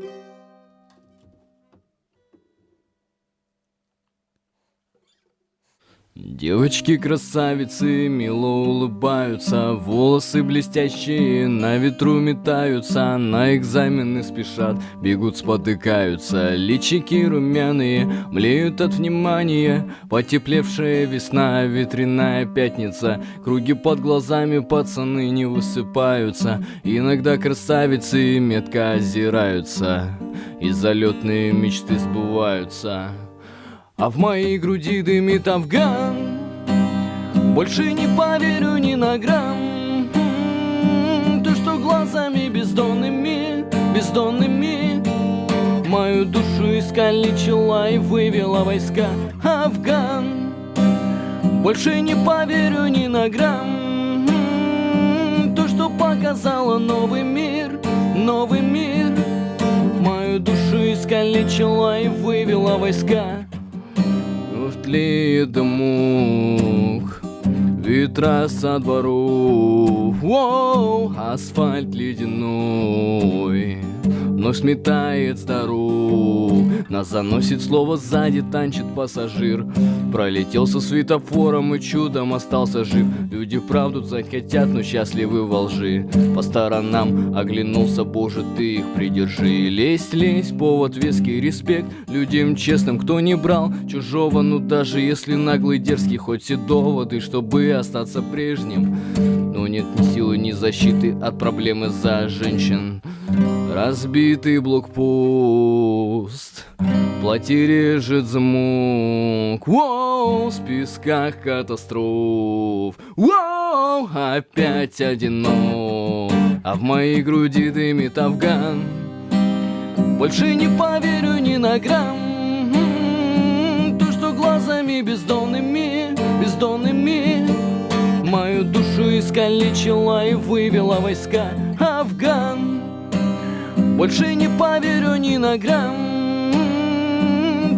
Thank you. Девочки-красавицы мило улыбаются, волосы блестящие на ветру метаются, на экзамены спешат, бегут, спотыкаются, личики румяные, млеют от внимания, потеплевшая весна, ветряная пятница, круги под глазами пацаны не высыпаются, иногда красавицы метко озираются, и залетные мечты сбываются. А в моей груди дымит Афган. Больше не поверю ни на грамм. То, что глазами бездонными, бездонными? Мою душу искалечила и вывела войска Афган. Больше не поверю ни на грамм. То, что показала новый мир, новый мир. Мою душу искалечила и вывела войска тлеет мух Ветра со дворов. Воу, асфальт ледяной но сметает старух Нас заносит слово сзади, танчит пассажир. Пролетел со светофором и чудом остался жив. Люди правду знать хотят, но счастливы во лжи. По сторонам оглянулся, боже, ты их придержи Лезть, лезть, повод веский респект Людям честным, кто не брал чужого. Ну даже если наглый, дерзкий, хоть все доводы Чтобы остаться прежним. Но нет ни силы, ни защиты от проблемы за женщин Разбитый блокпост. Плати режет звук Воу, в списках катастроф. Воу, опять одинок. А в моей груди дымит Афган. Больше не поверю ни на грамм. То, что глазами бездонными, бездонными. Мою душу искалечила и вывела войска Афган больше не поверю ни на грамм.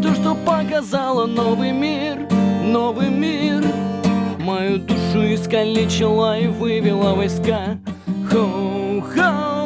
То, что показало новый мир, новый мир. Мою душу искалечила и вывела войска. Хоу-хоу-хоу